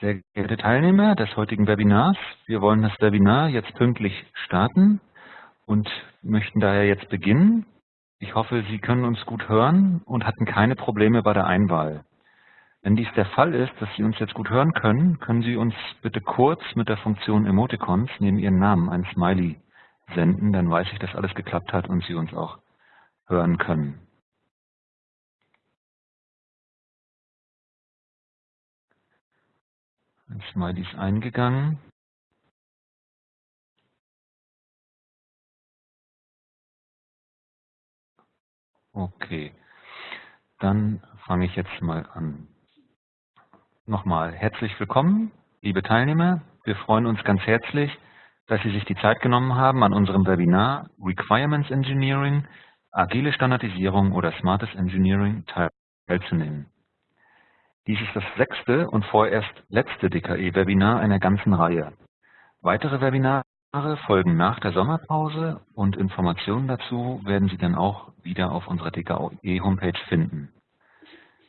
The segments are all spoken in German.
Sehr geehrte Teilnehmer des heutigen Webinars, wir wollen das Webinar jetzt pünktlich starten und möchten daher jetzt beginnen. Ich hoffe, Sie können uns gut hören und hatten keine Probleme bei der Einwahl. Wenn dies der Fall ist, dass Sie uns jetzt gut hören können, können Sie uns bitte kurz mit der Funktion Emoticons neben Ihren Namen ein Smiley senden, dann weiß ich, dass alles geklappt hat und Sie uns auch hören können. Ein Smiley ist eingegangen. Okay, dann fange ich jetzt mal an. Nochmal herzlich willkommen, liebe Teilnehmer. Wir freuen uns ganz herzlich, dass Sie sich die Zeit genommen haben, an unserem Webinar Requirements Engineering, agile Standardisierung oder Smartes Engineering teilzunehmen. Dies ist das sechste und vorerst letzte DKE-Webinar einer ganzen Reihe. Weitere Webinare folgen nach der Sommerpause und Informationen dazu werden Sie dann auch wieder auf unserer DKE-Homepage finden.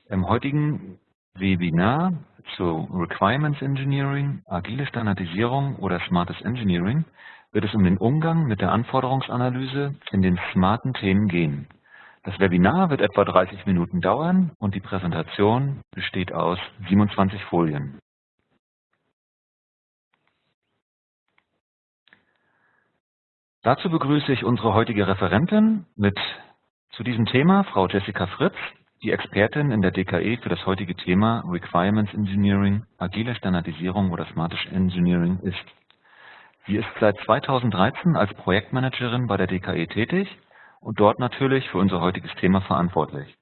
Im heutigen Webinar zu Requirements Engineering, agile Standardisierung oder Smartes Engineering wird es um den Umgang mit der Anforderungsanalyse in den smarten Themen gehen. Das Webinar wird etwa 30 Minuten dauern und die Präsentation besteht aus 27 Folien. Dazu begrüße ich unsere heutige Referentin mit zu diesem Thema, Frau Jessica Fritz, die Expertin in der DKE für das heutige Thema Requirements Engineering, agile Standardisierung oder Smartish Engineering ist. Sie ist seit 2013 als Projektmanagerin bei der DKE tätig und dort natürlich für unser heutiges Thema verantwortlich.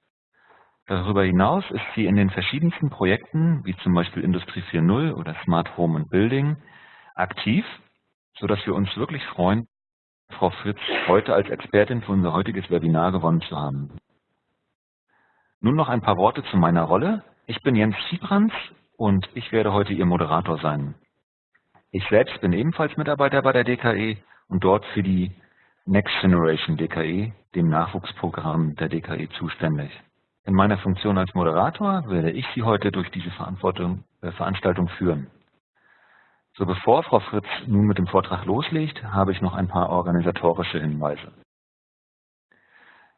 Darüber hinaus ist sie in den verschiedensten Projekten, wie zum Beispiel Industrie 4.0 oder Smart Home and Building, aktiv, sodass wir uns wirklich freuen, Frau Fritz heute als Expertin für unser heutiges Webinar gewonnen zu haben. Nun noch ein paar Worte zu meiner Rolle. Ich bin Jens Siebrans und ich werde heute Ihr Moderator sein. Ich selbst bin ebenfalls Mitarbeiter bei der DKE und dort für die Next Generation DKE, dem Nachwuchsprogramm der DKE, zuständig. In meiner Funktion als Moderator werde ich Sie heute durch diese äh, Veranstaltung führen. So bevor Frau Fritz nun mit dem Vortrag loslegt, habe ich noch ein paar organisatorische Hinweise.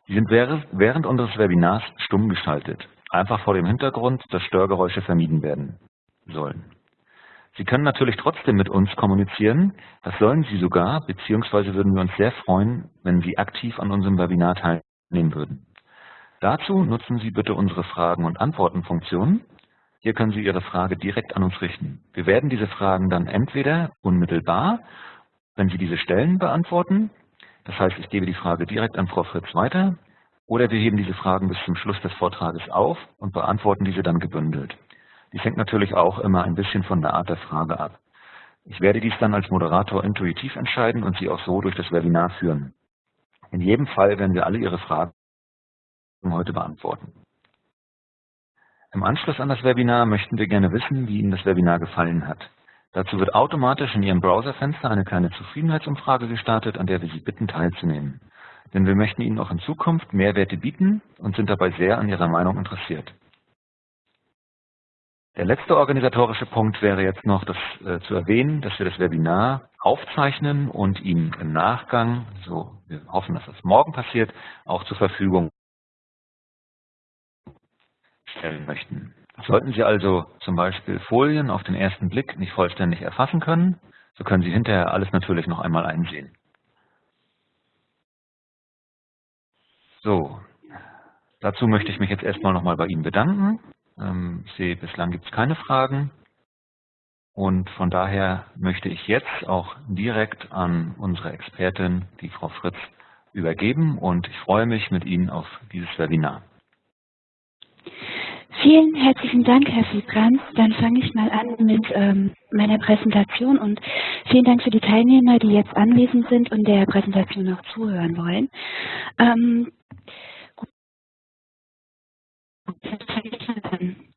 Sie sind während unseres Webinars stumm geschaltet, einfach vor dem Hintergrund, dass Störgeräusche vermieden werden sollen. Sie können natürlich trotzdem mit uns kommunizieren, das sollen Sie sogar, beziehungsweise würden wir uns sehr freuen, wenn Sie aktiv an unserem Webinar teilnehmen würden. Dazu nutzen Sie bitte unsere Fragen- und Antworten-Funktion. Hier können Sie Ihre Frage direkt an uns richten. Wir werden diese Fragen dann entweder unmittelbar, wenn Sie diese stellen, beantworten das heißt, ich gebe die Frage direkt an Frau Fritz weiter oder wir heben diese Fragen bis zum Schluss des Vortrages auf und beantworten diese dann gebündelt. Dies hängt natürlich auch immer ein bisschen von der Art der Frage ab. Ich werde dies dann als Moderator intuitiv entscheiden und Sie auch so durch das Webinar führen. In jedem Fall werden wir alle Ihre Fragen heute beantworten. Im Anschluss an das Webinar möchten wir gerne wissen, wie Ihnen das Webinar gefallen hat. Dazu wird automatisch in Ihrem Browserfenster eine kleine Zufriedenheitsumfrage gestartet, an der wir Sie bitten teilzunehmen. Denn wir möchten Ihnen auch in Zukunft Mehrwerte bieten und sind dabei sehr an Ihrer Meinung interessiert. Der letzte organisatorische Punkt wäre jetzt noch das, äh, zu erwähnen, dass wir das Webinar aufzeichnen und Ihnen im Nachgang, so wir hoffen, dass das morgen passiert, auch zur Verfügung stellen möchten. Sollten Sie also zum Beispiel Folien auf den ersten Blick nicht vollständig erfassen können, so können Sie hinterher alles natürlich noch einmal einsehen. So, dazu möchte ich mich jetzt erstmal nochmal bei Ihnen bedanken. Ähm, ich sehe, bislang gibt es keine Fragen. Und von daher möchte ich jetzt auch direkt an unsere Expertin, die Frau Fritz, übergeben und ich freue mich mit Ihnen auf dieses Webinar. Vielen herzlichen Dank, Herr Fiebrands. Dann fange ich mal an mit ähm, meiner Präsentation und vielen Dank für die Teilnehmer, die jetzt anwesend sind und der Präsentation auch zuhören wollen. Ähm, gut.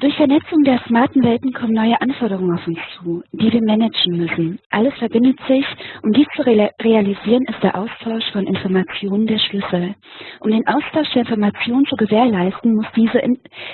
Durch Vernetzung der smarten Welten kommen neue Anforderungen auf uns zu, die wir managen müssen. Alles verbindet sich. Um dies zu realisieren, ist der Austausch von Informationen der Schlüssel. Um den Austausch der Informationen zu gewährleisten, muss diese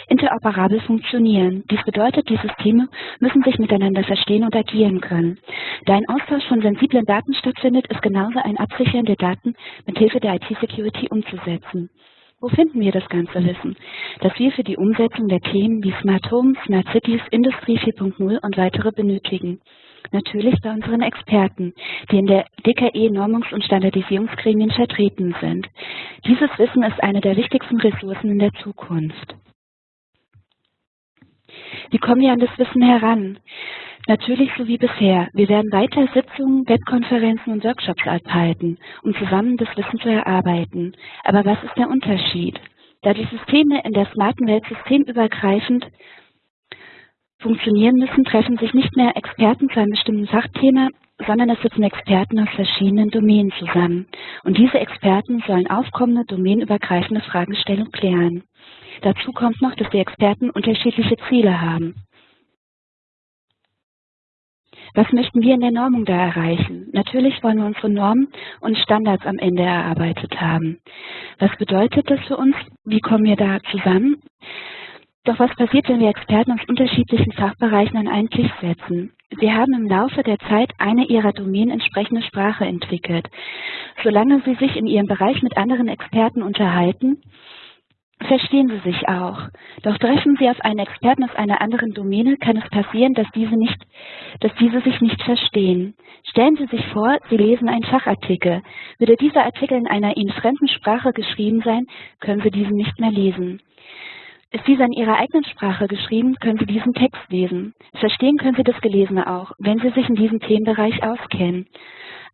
interoperabel funktionieren. Dies bedeutet, die Systeme müssen sich miteinander verstehen und agieren können. Da ein Austausch von sensiblen Daten stattfindet, ist genauso ein Absichern der Daten mit Hilfe der IT-Security umzusetzen. Wo finden wir das ganze Wissen, das wir für die Umsetzung der Themen wie Smart Home, Smart Cities, Industrie 4.0 und weitere benötigen? Natürlich bei unseren Experten, die in der DKE Normungs- und Standardisierungsgremien vertreten sind. Dieses Wissen ist eine der wichtigsten Ressourcen in der Zukunft. Wie kommen wir an das Wissen heran? Natürlich so wie bisher. Wir werden weiter Sitzungen, Webkonferenzen und Workshops abhalten, um zusammen das Wissen zu erarbeiten. Aber was ist der Unterschied? Da die Systeme in der smarten Welt systemübergreifend funktionieren müssen, treffen sich nicht mehr Experten zu einem bestimmten Fachthema, sondern es sitzen Experten aus verschiedenen Domänen zusammen. Und diese Experten sollen aufkommende domänenübergreifende Fragestellungen klären. Dazu kommt noch, dass die Experten unterschiedliche Ziele haben. Was möchten wir in der Normung da erreichen? Natürlich wollen wir unsere Normen und Standards am Ende erarbeitet haben. Was bedeutet das für uns? Wie kommen wir da zusammen? Doch was passiert, wenn wir Experten aus unterschiedlichen Fachbereichen an einen Tisch setzen? Sie haben im Laufe der Zeit eine ihrer Domänen entsprechende Sprache entwickelt. Solange sie sich in ihrem Bereich mit anderen Experten unterhalten, verstehen sie sich auch. Doch treffen sie auf einen Experten aus einer anderen Domäne, kann es passieren, dass diese, nicht, dass diese sich nicht verstehen. Stellen Sie sich vor, Sie lesen einen Fachartikel. Würde dieser Artikel in einer Ihnen fremden Sprache geschrieben sein, können Sie diesen nicht mehr lesen. Ist dieser in Ihrer eigenen Sprache geschrieben, können Sie diesen Text lesen. Verstehen können Sie das Gelesene auch, wenn Sie sich in diesem Themenbereich auskennen.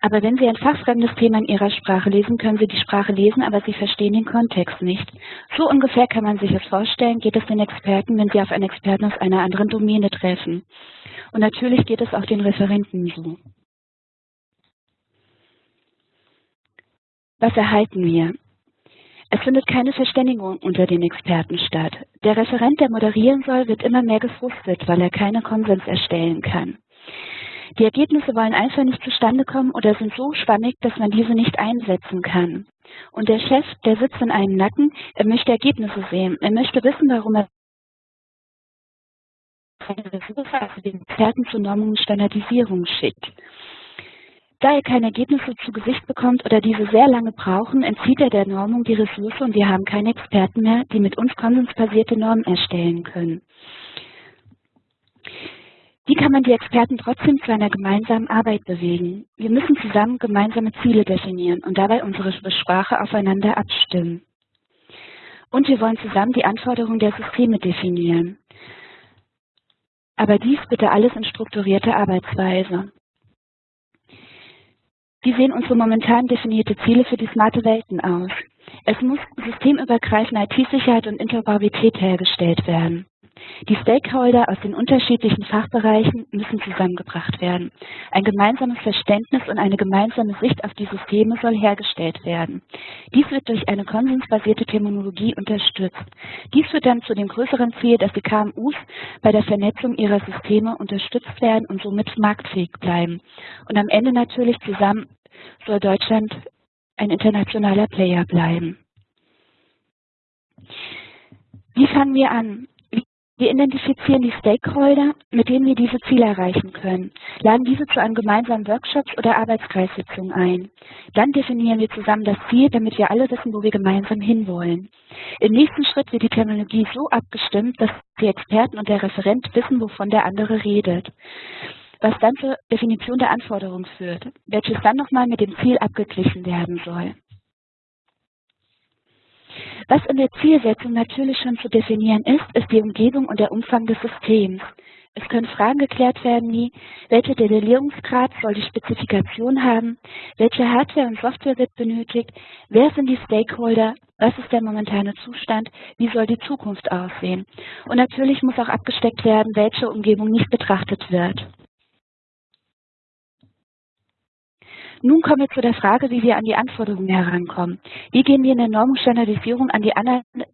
Aber wenn Sie ein fachfremdes Thema in Ihrer Sprache lesen, können Sie die Sprache lesen, aber Sie verstehen den Kontext nicht. So ungefähr kann man sich das vorstellen, geht es den Experten, wenn Sie auf einen Experten aus einer anderen Domäne treffen. Und natürlich geht es auch den Referenten so. Was erhalten wir? Es findet keine Verständigung unter den Experten statt. Der Referent, der moderieren soll, wird immer mehr gefrustet, weil er keine Konsens erstellen kann. Die Ergebnisse wollen einfach nicht zustande kommen oder sind so schwammig, dass man diese nicht einsetzen kann. Und der Chef, der sitzt in einem Nacken, er möchte Ergebnisse sehen. Er möchte wissen, warum er also den Experten zur Normung und Standardisierung schickt. Da er keine Ergebnisse zu Gesicht bekommt oder diese sehr lange brauchen, entzieht er der Normung die Ressource und wir haben keine Experten mehr, die mit uns konsensbasierte Normen erstellen können. Wie kann man die Experten trotzdem zu einer gemeinsamen Arbeit bewegen? Wir müssen zusammen gemeinsame Ziele definieren und dabei unsere Sprache aufeinander abstimmen. Und wir wollen zusammen die Anforderungen der Systeme definieren. Aber dies bitte alles in strukturierter Arbeitsweise. Wie sehen unsere momentan definierte Ziele für die smarte Welten aus? Es muss systemübergreifende IT-Sicherheit und Interoperabilität hergestellt werden. Die Stakeholder aus den unterschiedlichen Fachbereichen müssen zusammengebracht werden. Ein gemeinsames Verständnis und eine gemeinsame Sicht auf die Systeme soll hergestellt werden. Dies wird durch eine konsensbasierte Terminologie unterstützt. Dies führt dann zu dem größeren Ziel, dass die KMUs bei der Vernetzung ihrer Systeme unterstützt werden und somit marktfähig bleiben. Und am Ende natürlich zusammen soll Deutschland ein internationaler Player bleiben. Wie fangen wir an? Wir identifizieren die Stakeholder, mit denen wir diese Ziele erreichen können, laden diese zu einem gemeinsamen Workshops oder Arbeitskreissitzung ein. Dann definieren wir zusammen das Ziel, damit wir alle wissen, wo wir gemeinsam hinwollen. Im nächsten Schritt wird die Terminologie so abgestimmt, dass die Experten und der Referent wissen, wovon der andere redet was dann zur Definition der Anforderungen führt, welches dann nochmal mit dem Ziel abgeglichen werden soll. Was in der Zielsetzung natürlich schon zu definieren ist, ist die Umgebung und der Umfang des Systems. Es können Fragen geklärt werden wie, welcher Detaillierungsgrad soll die Spezifikation haben, welche Hardware und Software wird benötigt, wer sind die Stakeholder, was ist der momentane Zustand, wie soll die Zukunft aussehen. Und natürlich muss auch abgesteckt werden, welche Umgebung nicht betrachtet wird. Nun kommen wir zu der Frage, wie wir an die Anforderungen herankommen. Wie gehen wir in der Normstandardisierung an die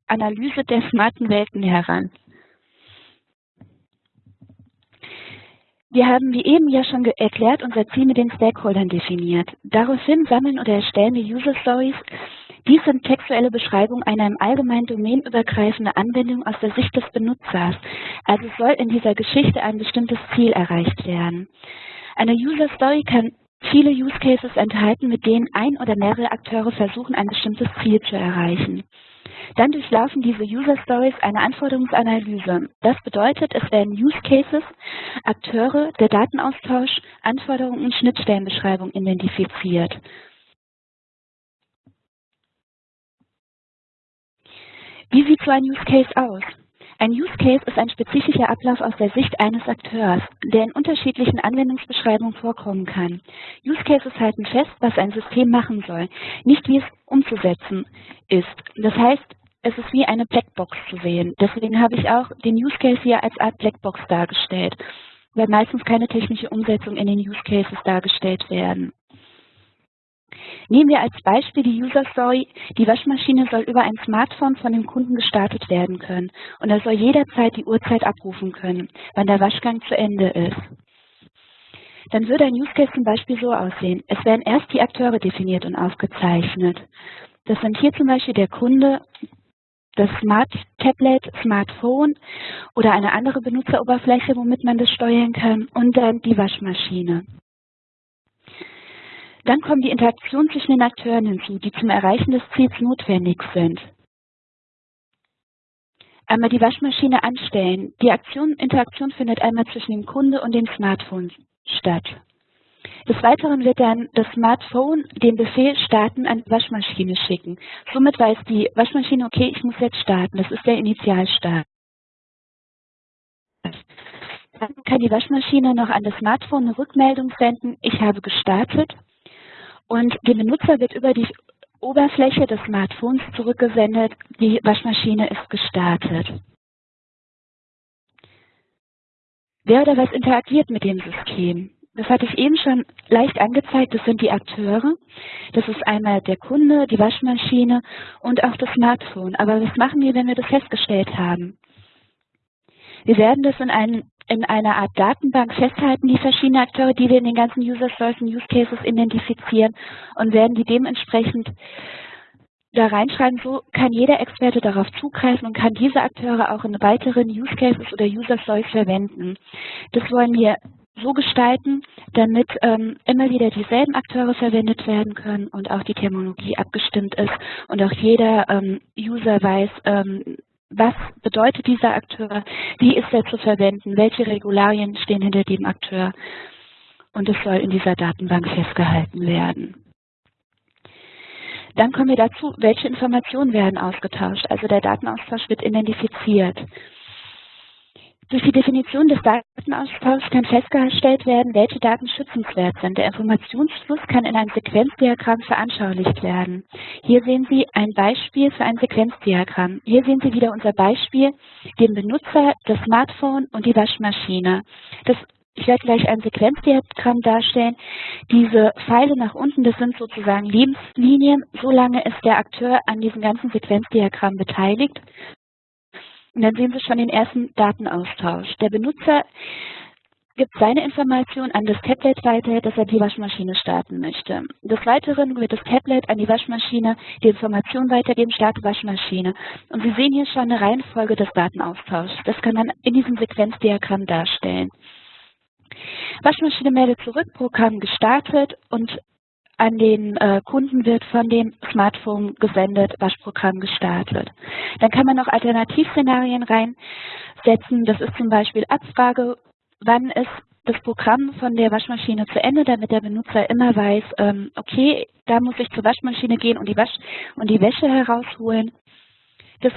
Analyse der smarten Welten heran? Wir haben, wie eben ja schon erklärt, unser Ziel mit den Stakeholdern definiert. Daraufhin sammeln oder erstellen wir User Stories. Dies sind textuelle Beschreibungen einer im Allgemeinen domänenübergreifenden Anwendung aus der Sicht des Benutzers. Also soll in dieser Geschichte ein bestimmtes Ziel erreicht werden. Eine User Story kann viele Use Cases enthalten, mit denen ein oder mehrere Akteure versuchen, ein bestimmtes Ziel zu erreichen. Dann durchlaufen diese User Stories eine Anforderungsanalyse. Das bedeutet, es werden Use Cases, Akteure, der Datenaustausch, Anforderungen und Schnittstellenbeschreibung identifiziert. Wie sieht so ein Use Case aus? Ein Use Case ist ein spezifischer Ablauf aus der Sicht eines Akteurs, der in unterschiedlichen Anwendungsbeschreibungen vorkommen kann. Use Cases halten fest, was ein System machen soll, nicht wie es umzusetzen ist. Das heißt, es ist wie eine Blackbox zu sehen. Deswegen habe ich auch den Use Case hier als Art Blackbox dargestellt, weil meistens keine technische Umsetzung in den Use Cases dargestellt werden. Nehmen wir als Beispiel die User Story. Die Waschmaschine soll über ein Smartphone von dem Kunden gestartet werden können und er soll jederzeit die Uhrzeit abrufen können, wann der Waschgang zu Ende ist. Dann würde ein Use Case zum Beispiel so aussehen. Es werden erst die Akteure definiert und aufgezeichnet. Das sind hier zum Beispiel der Kunde, das Smart Tablet, Smartphone oder eine andere Benutzeroberfläche, womit man das steuern kann und dann die Waschmaschine. Dann kommen die Interaktionen zwischen den Akteuren hinzu, die zum Erreichen des Ziels notwendig sind. Einmal die Waschmaschine anstellen. Die Aktion, Interaktion findet einmal zwischen dem Kunde und dem Smartphone statt. Des Weiteren wird dann das Smartphone den Befehl starten an die Waschmaschine schicken. Somit weiß die Waschmaschine, okay, ich muss jetzt starten. Das ist der Initialstart. Dann kann die Waschmaschine noch an das Smartphone eine Rückmeldung senden, ich habe gestartet. Und dem Benutzer wird über die Oberfläche des Smartphones zurückgesendet, die Waschmaschine ist gestartet. Wer oder was interagiert mit dem System? Das hatte ich eben schon leicht angezeigt, das sind die Akteure. Das ist einmal der Kunde, die Waschmaschine und auch das Smartphone. Aber was machen wir, wenn wir das festgestellt haben? Wir werden das in einen in einer Art Datenbank festhalten, die verschiedenen Akteure, die wir in den ganzen User Stories und Use Cases identifizieren und werden die dementsprechend da reinschreiben, so kann jeder Experte darauf zugreifen und kann diese Akteure auch in weiteren Use Cases oder User Stories verwenden. Das wollen wir so gestalten, damit ähm, immer wieder dieselben Akteure verwendet werden können und auch die Terminologie abgestimmt ist und auch jeder ähm, User weiß, ähm, was bedeutet dieser Akteur, wie ist er zu verwenden, welche Regularien stehen hinter dem Akteur und es soll in dieser Datenbank festgehalten werden. Dann kommen wir dazu, welche Informationen werden ausgetauscht. Also der Datenaustausch wird identifiziert. Durch die Definition des Datenaustauschs kann festgestellt werden, welche Daten schützenswert sind. Der Informationsfluss kann in einem Sequenzdiagramm veranschaulicht werden. Hier sehen Sie ein Beispiel für ein Sequenzdiagramm. Hier sehen Sie wieder unser Beispiel, den Benutzer, das Smartphone und die Waschmaschine. Das ich werde gleich ein Sequenzdiagramm darstellen. Diese Pfeile nach unten, das sind sozusagen Lebenslinien. Solange ist der Akteur an diesem ganzen Sequenzdiagramm beteiligt. Und dann sehen Sie schon den ersten Datenaustausch. Der Benutzer gibt seine Information an das Tablet weiter, dass er die Waschmaschine starten möchte. Des Weiteren wird das Tablet an die Waschmaschine die Information weitergeben, starte Waschmaschine. Und Sie sehen hier schon eine Reihenfolge des Datenaustauschs. Das kann man in diesem Sequenzdiagramm darstellen. Waschmaschine meldet zurück, Programm gestartet und an den äh, Kunden wird von dem Smartphone gesendet, Waschprogramm gestartet. Dann kann man noch Alternativszenarien reinsetzen. Das ist zum Beispiel Abfrage, wann ist das Programm von der Waschmaschine zu Ende, damit der Benutzer immer weiß, ähm, okay, da muss ich zur Waschmaschine gehen und die, Wasch und die Wäsche herausholen. Das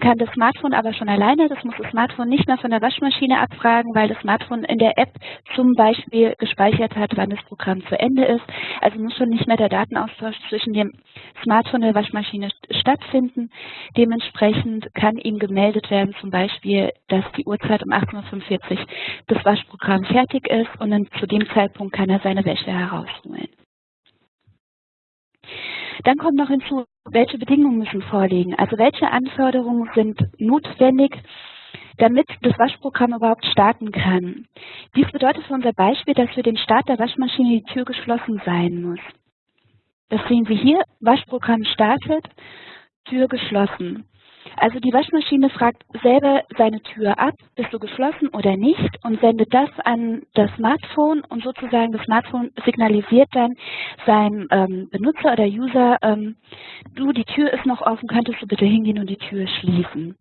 kann das Smartphone aber schon alleine. Das muss das Smartphone nicht mehr von der Waschmaschine abfragen, weil das Smartphone in der App zum Beispiel gespeichert hat, wann das Programm zu Ende ist. Also muss schon nicht mehr der Datenaustausch zwischen dem Smartphone und der Waschmaschine stattfinden. Dementsprechend kann ihm gemeldet werden, zum Beispiel, dass die Uhrzeit um 18.45 Uhr das Waschprogramm fertig ist und dann zu dem Zeitpunkt kann er seine Wäsche herausholen. Dann kommt noch hinzu, welche Bedingungen müssen vorliegen. Also welche Anforderungen sind notwendig, damit das Waschprogramm überhaupt starten kann. Dies bedeutet für unser Beispiel, dass für den Start der Waschmaschine die Tür geschlossen sein muss. Das sehen Sie hier, Waschprogramm startet, Tür geschlossen. Also die Waschmaschine fragt selber seine Tür ab, bist du geschlossen oder nicht und sendet das an das Smartphone und sozusagen das Smartphone signalisiert dann seinem ähm, Benutzer oder User, ähm, du, die Tür ist noch offen, könntest du bitte hingehen und die Tür schließen.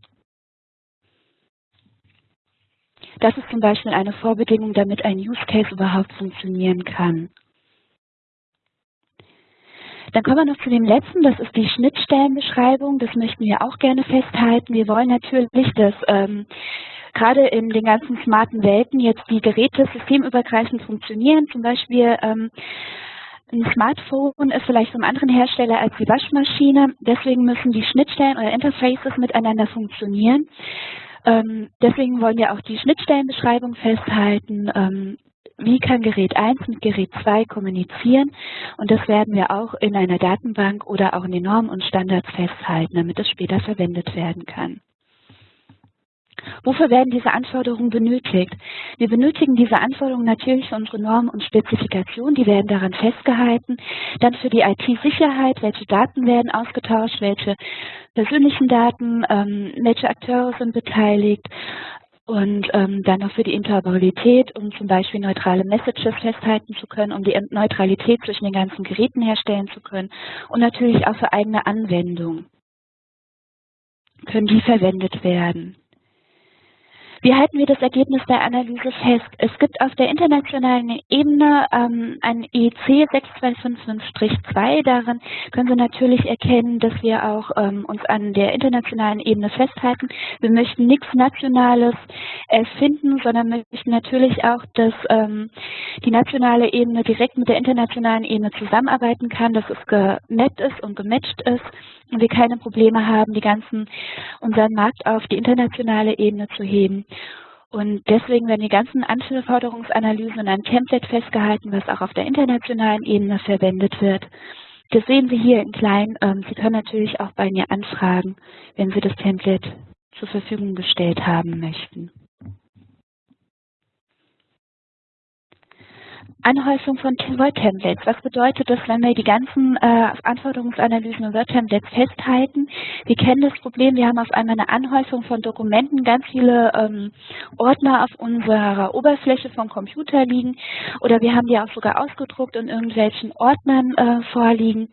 Das ist zum Beispiel eine Vorbedingung, damit ein Use Case überhaupt funktionieren kann. Dann kommen wir noch zu dem letzten, das ist die Schnittstellenbeschreibung. Das möchten wir auch gerne festhalten. Wir wollen natürlich, dass ähm, gerade in den ganzen smarten Welten jetzt die Geräte systemübergreifend funktionieren. Zum Beispiel ähm, ein Smartphone ist vielleicht vom anderen Hersteller als die Waschmaschine. Deswegen müssen die Schnittstellen oder Interfaces miteinander funktionieren. Ähm, deswegen wollen wir auch die Schnittstellenbeschreibung festhalten. Ähm, wie kann Gerät 1 mit Gerät 2 kommunizieren? Und das werden wir auch in einer Datenbank oder auch in den Normen und Standards festhalten, damit es später verwendet werden kann. Wofür werden diese Anforderungen benötigt? Wir benötigen diese Anforderungen natürlich für unsere Normen und Spezifikationen, die werden daran festgehalten. Dann für die IT-Sicherheit, welche Daten werden ausgetauscht, welche persönlichen Daten, ähm, welche Akteure sind beteiligt, und ähm, dann noch für die Interoperabilität, um zum Beispiel neutrale Messages festhalten zu können, um die Neutralität zwischen den ganzen Geräten herstellen zu können und natürlich auch für eigene Anwendungen können die verwendet werden. Wie halten wir das Ergebnis der Analyse fest? Es gibt auf der internationalen Ebene ähm, ein EC 6255-2. Darin können Sie natürlich erkennen, dass wir auch ähm, uns an der internationalen Ebene festhalten. Wir möchten nichts Nationales erfinden, sondern möchten natürlich auch, dass ähm, die nationale Ebene direkt mit der internationalen Ebene zusammenarbeiten kann, dass es gemappt ist und gematcht ist und wir keine Probleme haben, die ganzen unseren Markt auf die internationale Ebene zu heben. Und deswegen werden die ganzen Anforderungsanalysen in einem Template festgehalten, was auch auf der internationalen Ebene verwendet wird. Das sehen Sie hier in klein. Ähm, Sie können natürlich auch bei mir anfragen, wenn Sie das Template zur Verfügung gestellt haben möchten. Anhäufung von Word-Templates. Was bedeutet das, wenn wir die ganzen äh, Anforderungsanalysen und Word-Templates festhalten? Wir kennen das Problem, wir haben auf einmal eine Anhäufung von Dokumenten, ganz viele ähm, Ordner auf unserer Oberfläche vom Computer liegen oder wir haben die auch sogar ausgedruckt in irgendwelchen Ordnern äh, vorliegen.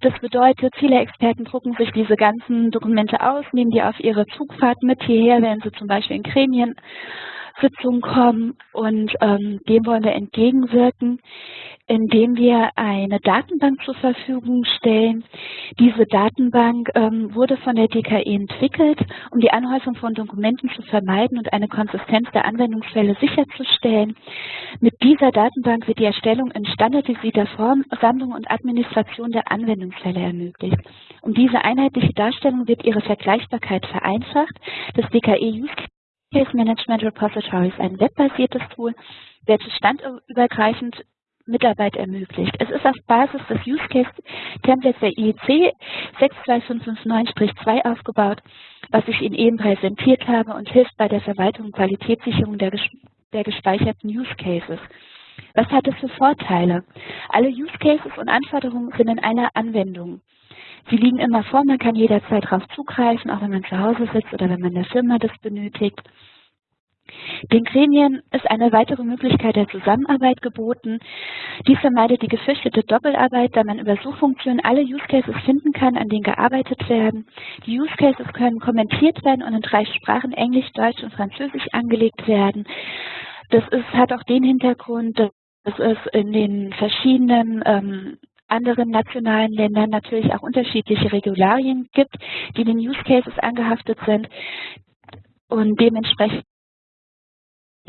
Das bedeutet, viele Experten drucken sich diese ganzen Dokumente aus, nehmen die auf ihre Zugfahrt mit hierher, wenn sie zum Beispiel in Gremien Sitzung kommen und ähm, dem wollen wir entgegenwirken, indem wir eine Datenbank zur Verfügung stellen. Diese Datenbank ähm, wurde von der DKE entwickelt, um die Anhäufung von Dokumenten zu vermeiden und eine Konsistenz der Anwendungsfälle sicherzustellen. Mit dieser Datenbank wird die Erstellung in standardisierter Form, Sammlung und Administration der Anwendungsfälle ermöglicht. Um diese einheitliche Darstellung wird ihre Vergleichbarkeit vereinfacht. Das DKE Use Case Management Repository ist ein webbasiertes Tool, welches standübergreifend Mitarbeit ermöglicht. Es ist auf Basis des Use Case Templates der IEC 62559-2 aufgebaut, was ich Ihnen eben präsentiert habe und hilft bei der Verwaltung und Qualitätssicherung der, der gespeicherten Use Cases. Was hat es für Vorteile? Alle Use Cases und Anforderungen sind in einer Anwendung. Sie liegen immer vor, man kann jederzeit darauf zugreifen, auch wenn man zu Hause sitzt oder wenn man der Firma das benötigt. Den Gremien ist eine weitere Möglichkeit der Zusammenarbeit geboten. Dies vermeidet die gefürchtete Doppelarbeit, da man über Suchfunktionen alle Use Cases finden kann, an denen gearbeitet werden. Die Use Cases können kommentiert werden und in drei Sprachen Englisch, Deutsch und Französisch angelegt werden. Das ist, hat auch den Hintergrund, dass es in den verschiedenen ähm, anderen nationalen Ländern natürlich auch unterschiedliche Regularien gibt, die den Use Cases angehaftet sind. Und dementsprechend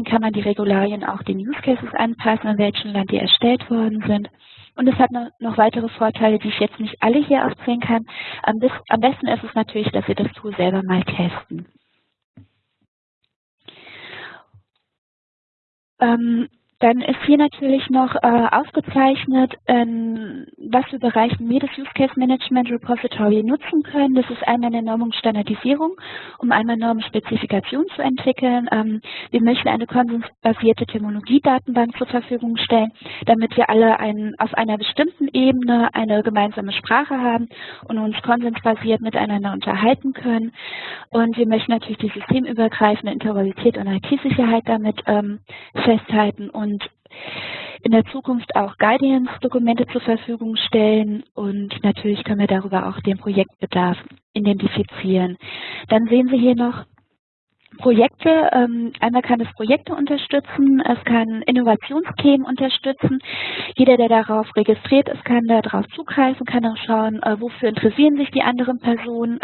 kann man die Regularien auch den Use Cases anpassen, in welchem Land die erstellt worden sind. Und es hat noch weitere Vorteile, die ich jetzt nicht alle hier aufzählen kann. Am, besten ist es natürlich, dass Sie das Tool selber mal testen. Ähm, dann ist hier natürlich noch äh, aufgezeichnet, ähm, was für Bereiche wir das Use Case Management Repository nutzen können. Das ist einmal eine Normungsstandardisierung, um einmal Normenspezifikation zu entwickeln. Ähm, wir möchten eine konsensbasierte Terminologiedatenbank zur Verfügung stellen, damit wir alle ein, auf einer bestimmten Ebene eine gemeinsame Sprache haben und uns konsensbasiert miteinander unterhalten können. Und wir möchten natürlich die systemübergreifende Interoperabilität und IT-Sicherheit damit ähm, festhalten und und in der Zukunft auch Guidance-Dokumente zur Verfügung stellen und natürlich können wir darüber auch den Projektbedarf identifizieren. Dann sehen Sie hier noch Projekte. Ähm, einmal kann es Projekte unterstützen, es kann Innovationsthemen unterstützen. Jeder, der darauf registriert ist, kann darauf zugreifen, kann auch schauen, äh, wofür interessieren sich die anderen Personen.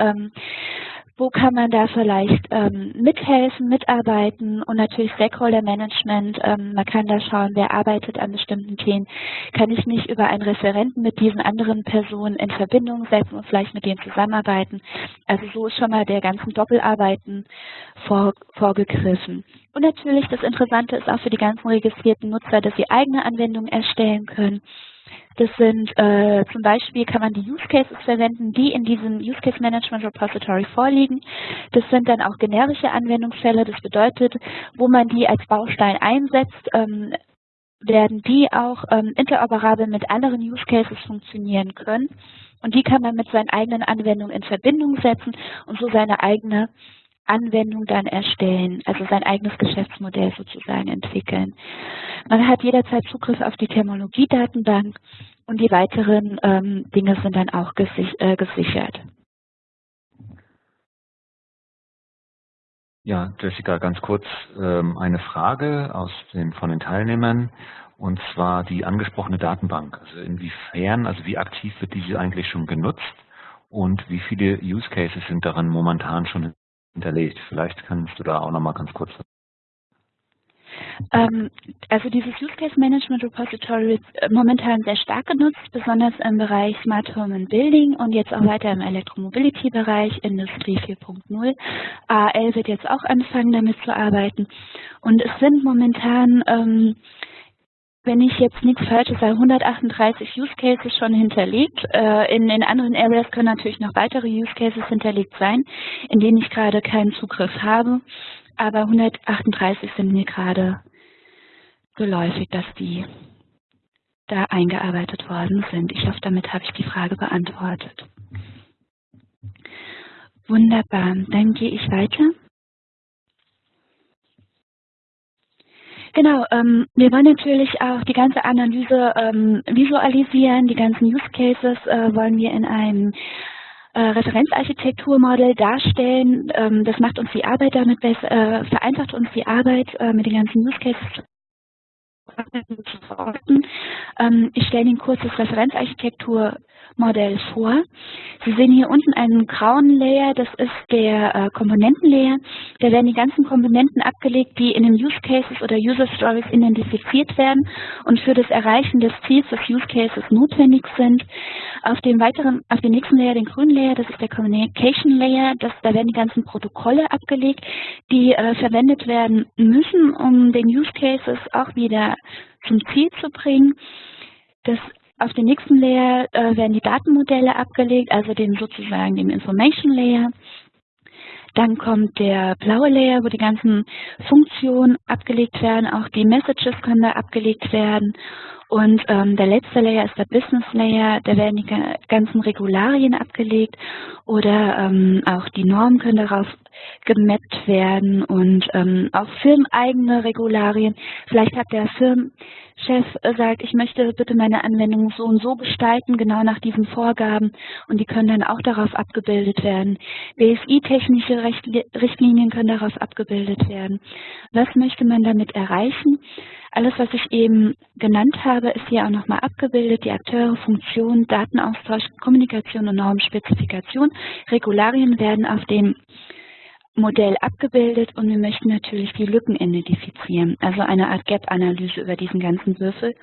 Wo kann man da vielleicht ähm, mithelfen, mitarbeiten und natürlich Stakeholder Management. Ähm, man kann da schauen, wer arbeitet an bestimmten Themen. Kann ich mich über einen Referenten mit diesen anderen Personen in Verbindung setzen und vielleicht mit denen zusammenarbeiten. Also so ist schon mal der ganzen Doppelarbeiten vor, vorgegriffen. Und natürlich das Interessante ist auch für die ganzen registrierten Nutzer, dass sie eigene Anwendungen erstellen können. Das sind äh, zum Beispiel kann man die Use Cases verwenden, die in diesem Use Case Management Repository vorliegen. Das sind dann auch generische Anwendungsfälle. Das bedeutet, wo man die als Baustein einsetzt, ähm, werden die auch ähm, interoperabel mit anderen Use Cases funktionieren können. Und die kann man mit seinen eigenen Anwendungen in Verbindung setzen und so seine eigene Anwendung dann erstellen, also sein eigenes Geschäftsmodell sozusagen entwickeln. Man hat jederzeit Zugriff auf die Terminologiedatenbank und die weiteren ähm, Dinge sind dann auch gesich äh, gesichert. Ja, Jessica, ganz kurz ähm, eine Frage aus den, von den Teilnehmern und zwar die angesprochene Datenbank. Also inwiefern, also wie aktiv wird diese eigentlich schon genutzt und wie viele Use Cases sind daran momentan schon hinterlegt. Vielleicht kannst du da auch noch mal ganz kurz ähm, also dieses Use Case Management Repository wird äh, momentan sehr stark genutzt, besonders im Bereich Smart Home and Building und jetzt auch weiter im Elektromobility-Bereich, Industrie 4.0. AL wird jetzt auch anfangen, damit zu arbeiten. Und es sind momentan ähm, wenn ich jetzt nichts Falsches sage, 138 Use Cases schon hinterlegt. Äh, in, in anderen Areas können natürlich noch weitere Use Cases hinterlegt sein, in denen ich gerade keinen Zugriff habe. Aber 138 sind mir gerade geläufig, dass die da eingearbeitet worden sind. Ich hoffe, damit habe ich die Frage beantwortet. Wunderbar, dann gehe ich weiter. Genau, ähm, wir wollen natürlich auch die ganze Analyse ähm, visualisieren, die ganzen Use Cases äh, wollen wir in einem äh, Referenzarchitekturmodell darstellen. Ähm, das macht uns die Arbeit damit besser, äh, vereinfacht uns die Arbeit äh, mit den ganzen Use Cases ähm, ich stelle Ihnen kurz das Referenzarchitekturmodell vor. Sie sehen hier unten einen grauen Layer, das ist der äh, Komponentenlayer. Da werden die ganzen Komponenten abgelegt, die in den Use Cases oder User Stories identifiziert werden und für das Erreichen des Ziels des Use Cases notwendig sind. Auf dem weiteren, auf dem nächsten Layer, den grünen Layer, das ist der Communication Layer, das, da werden die ganzen Protokolle abgelegt, die äh, verwendet werden müssen, um den Use Cases auch wieder zum Ziel zu bringen. Das, auf den nächsten Layer äh, werden die Datenmodelle abgelegt, also den sozusagen den Information Layer. Dann kommt der blaue Layer, wo die ganzen Funktionen abgelegt werden, auch die Messages können da abgelegt werden. Und ähm, der letzte Layer ist der Business Layer, da werden die ganzen Regularien abgelegt oder ähm, auch die Normen können darauf gemappt werden und ähm, auch firmeneigene Regularien. Vielleicht hat der Firmenchef gesagt, ich möchte bitte meine Anwendung so und so gestalten, genau nach diesen Vorgaben und die können dann auch darauf abgebildet werden. BSI-technische Richtlinien können darauf abgebildet werden. Was möchte man damit erreichen? Alles, was ich eben genannt habe, ist hier auch nochmal abgebildet. Die Akteure, Funktionen, Datenaustausch, Kommunikation und Normspezifikation. Regularien werden auf dem Modell abgebildet und wir möchten natürlich die Lücken identifizieren, also eine Art Gap-Analyse über diesen ganzen Würfel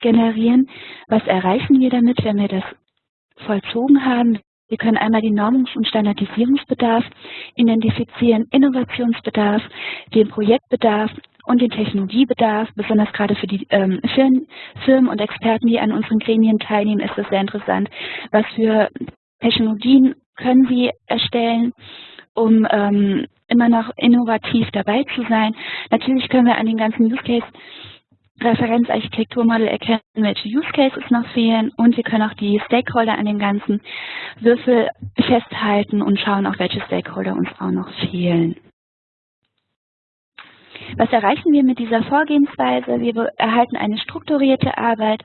generieren. Was erreichen wir damit, wenn wir das vollzogen haben? Wir können einmal den Normungs- und Standardisierungsbedarf identifizieren, Innovationsbedarf, den Projektbedarf und den Technologiebedarf. Besonders gerade für die ähm, Firmen, und Experten, die an unseren Gremien teilnehmen, ist es sehr interessant, was für Technologien können sie erstellen, um ähm, immer noch innovativ dabei zu sein. Natürlich können wir an den ganzen Use Case Referenzarchitekturmodell erkennen, welche Use Cases noch fehlen und wir können auch die Stakeholder an dem ganzen Würfel festhalten und schauen, auch welche Stakeholder uns auch noch fehlen. Was erreichen wir mit dieser Vorgehensweise? Wir erhalten eine strukturierte Arbeit,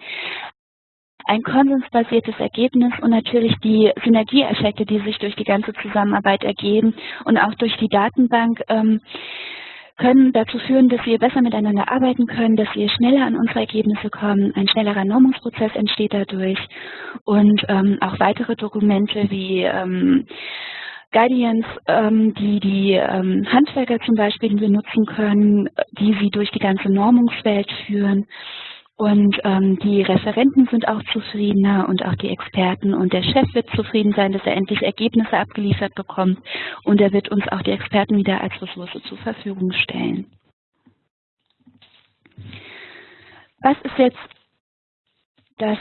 ein konsensbasiertes Ergebnis und natürlich die Synergieeffekte, die sich durch die ganze Zusammenarbeit ergeben und auch durch die Datenbank ähm, können dazu führen, dass wir besser miteinander arbeiten können, dass wir schneller an unsere Ergebnisse kommen, ein schnellerer Normungsprozess entsteht dadurch und ähm, auch weitere Dokumente wie ähm, Guardians, ähm, die die ähm, Handwerker zum Beispiel benutzen können, die sie durch die ganze Normungswelt führen. Und ähm, die Referenten sind auch zufriedener und auch die Experten. Und der Chef wird zufrieden sein, dass er endlich Ergebnisse abgeliefert bekommt. Und er wird uns auch die Experten wieder als Ressource zur Verfügung stellen. Was ist jetzt das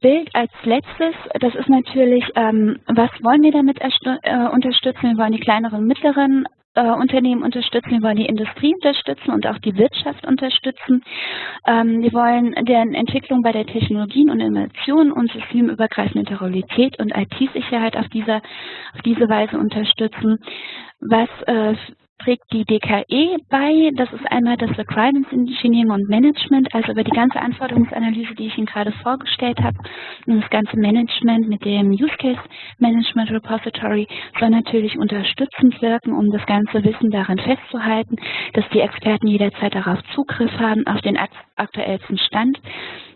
Bild als letztes? Das ist natürlich, ähm, was wollen wir damit äh, unterstützen? Wir wollen die kleineren und mittleren äh, Unternehmen unterstützen, wir wollen die Industrie unterstützen und auch die Wirtschaft unterstützen. Ähm, wir wollen deren Entwicklung bei der Technologien und Innovation und systemübergreifende Interoperabilität und IT-Sicherheit auf, auf diese Weise unterstützen. Was äh, trägt die DKE bei. Das ist einmal das Requirements Engineering und Management, also über die ganze Anforderungsanalyse, die ich Ihnen gerade vorgestellt habe. Und das ganze Management mit dem Use Case Management Repository soll natürlich unterstützend wirken, um das ganze Wissen daran festzuhalten, dass die Experten jederzeit darauf Zugriff haben, auf den aktuellsten Stand.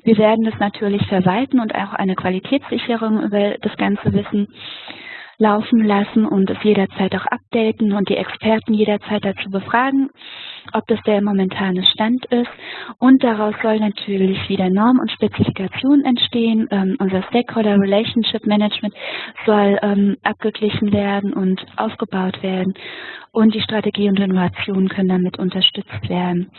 Wir werden das natürlich verwalten und auch eine Qualitätssicherung über das ganze Wissen laufen lassen und es jederzeit auch updaten und die Experten jederzeit dazu befragen, ob das der momentane Stand ist. Und daraus soll natürlich wieder Norm und Spezifikation entstehen. Ähm, unser Stakeholder Relationship Management soll ähm, abgeglichen werden und aufgebaut werden. Und die Strategie und Innovation können damit unterstützt werden.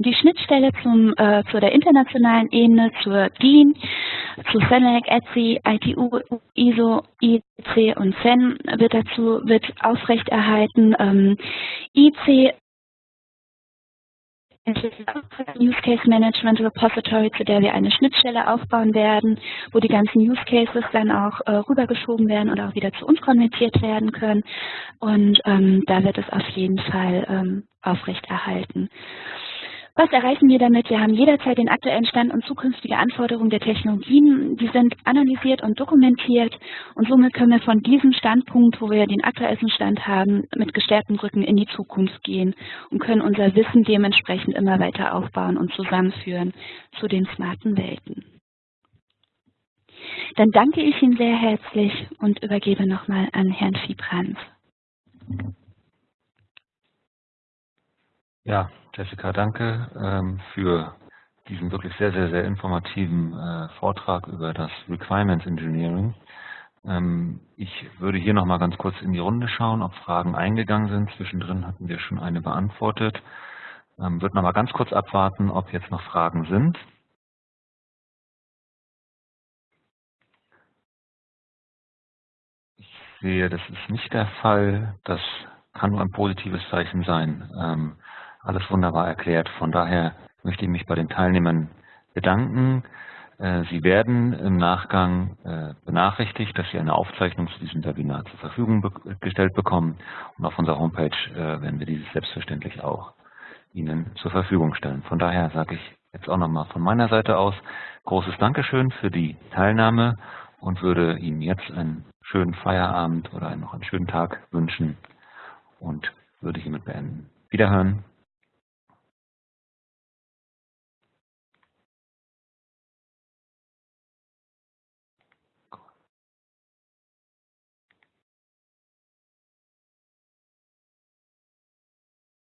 Die Schnittstelle zum, äh, zu der internationalen Ebene, zur DIN, zu CENELEC, ETSI, ITU, ISO, IC und CEN wird dazu wird aufrechterhalten. Ähm, IC Use Case Management Repository, zu der wir eine Schnittstelle aufbauen werden, wo die ganzen Use Cases dann auch äh, rübergeschoben werden oder auch wieder zu uns konvertiert werden können. Und ähm, da wird es auf jeden Fall ähm, aufrechterhalten. Was erreichen wir damit? Wir haben jederzeit den aktuellen Stand und zukünftige Anforderungen der Technologien. Die sind analysiert und dokumentiert und somit können wir von diesem Standpunkt, wo wir den aktuellsten Stand haben, mit gestärkten Rücken in die Zukunft gehen und können unser Wissen dementsprechend immer weiter aufbauen und zusammenführen zu den smarten Welten. Dann danke ich Ihnen sehr herzlich und übergebe nochmal an Herrn Fiebrands. Ja, Jessica, danke ähm, für diesen wirklich sehr, sehr, sehr informativen äh, Vortrag über das Requirements Engineering. Ähm, ich würde hier noch mal ganz kurz in die Runde schauen, ob Fragen eingegangen sind. Zwischendrin hatten wir schon eine beantwortet. Ähm, würde noch mal ganz kurz abwarten, ob jetzt noch Fragen sind. Ich sehe, das ist nicht der Fall. Das kann nur ein positives Zeichen sein. Ähm, alles wunderbar erklärt. Von daher möchte ich mich bei den Teilnehmern bedanken. Äh, Sie werden im Nachgang äh, benachrichtigt, dass Sie eine Aufzeichnung zu diesem Webinar zur Verfügung gestellt bekommen. Und auf unserer Homepage äh, werden wir dieses selbstverständlich auch Ihnen zur Verfügung stellen. Von daher sage ich jetzt auch nochmal von meiner Seite aus großes Dankeschön für die Teilnahme und würde Ihnen jetzt einen schönen Feierabend oder noch einen schönen Tag wünschen und würde hiermit beenden. Wiederhören.